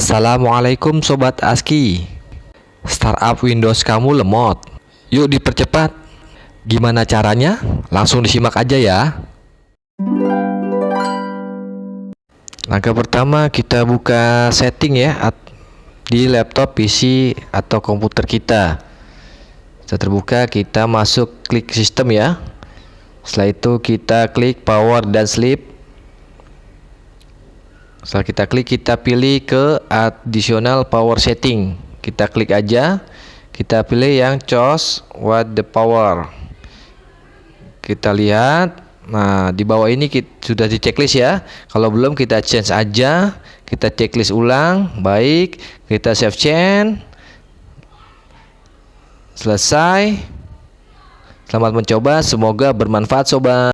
Assalamualaikum Sobat ASKI. Startup Windows kamu lemot. Yuk dipercepat. Gimana caranya? Langsung disimak aja ya. Langkah pertama kita buka setting ya Di laptop, PC, atau komputer kita. Setelah terbuka kita masuk klik sistem ya. Setelah itu kita klik power dan sleep setelah kita klik kita pilih ke additional power setting. Kita klik aja. Kita pilih yang choose what the power. Kita lihat. Nah di bawah ini kita, sudah di checklist ya. Kalau belum kita change aja. Kita checklist ulang. Baik. Kita save change selesai. Selamat mencoba. Semoga bermanfaat sobat